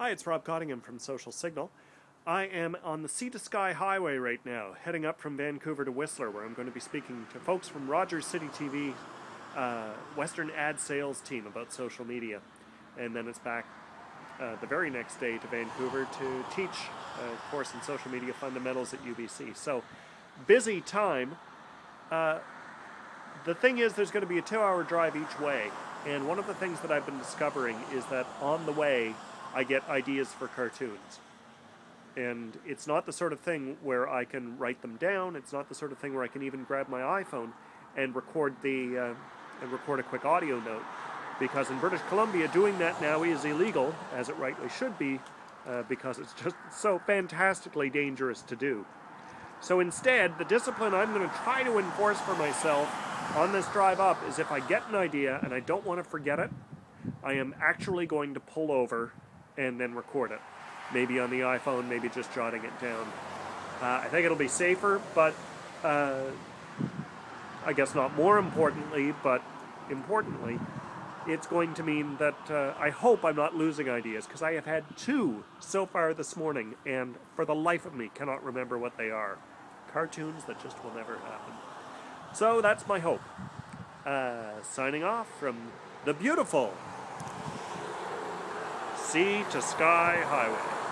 Hi, it's Rob Cottingham from Social Signal. I am on the Sea to Sky Highway right now, heading up from Vancouver to Whistler, where I'm going to be speaking to folks from Rogers City TV, uh, Western ad sales team about social media. And then it's back uh, the very next day to Vancouver to teach a course in social media fundamentals at UBC. So, busy time. Uh, the thing is, there's going to be a two hour drive each way. And one of the things that I've been discovering is that on the way, I get ideas for cartoons. And it's not the sort of thing where I can write them down. It's not the sort of thing where I can even grab my iPhone and record the uh, and record a quick audio note. Because in British Columbia, doing that now is illegal, as it rightly should be, uh, because it's just so fantastically dangerous to do. So instead, the discipline I'm going to try to enforce for myself on this drive up is if I get an idea and I don't want to forget it, I am actually going to pull over and then record it. Maybe on the iPhone, maybe just jotting it down. Uh, I think it'll be safer, but uh, I guess not more importantly, but importantly, it's going to mean that uh, I hope I'm not losing ideas because I have had two so far this morning and for the life of me cannot remember what they are. Cartoons that just will never happen. So that's my hope. Uh, signing off from the beautiful Sea to Sky Highway.